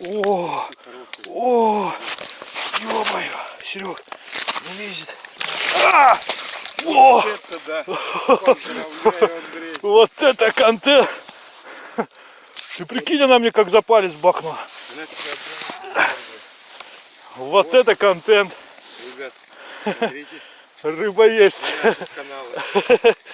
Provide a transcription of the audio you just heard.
О, о, ё-моё, Серег, не лезет. А! О, Вот Это да. Вот это контент. Ты прикинь, она мне как за палец бахнула. Вот это контент. Ребят, смотрите Рыба есть.